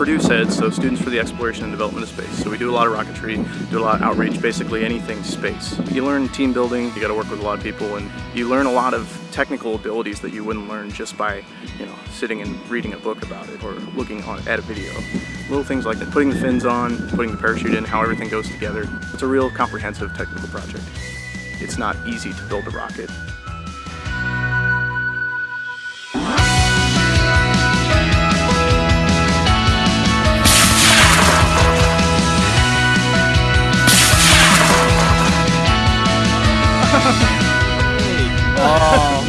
Purdue SEDS, so Students for the Exploration and Development of Space. So we do a lot of rocketry, do a lot of outreach, basically anything space. You learn team building, you gotta work with a lot of people, and you learn a lot of technical abilities that you wouldn't learn just by, you know, sitting and reading a book about it or looking on, at a video. Little things like that, putting the fins on, putting the parachute in, how everything goes together. It's a real comprehensive technical project. It's not easy to build a rocket. 아.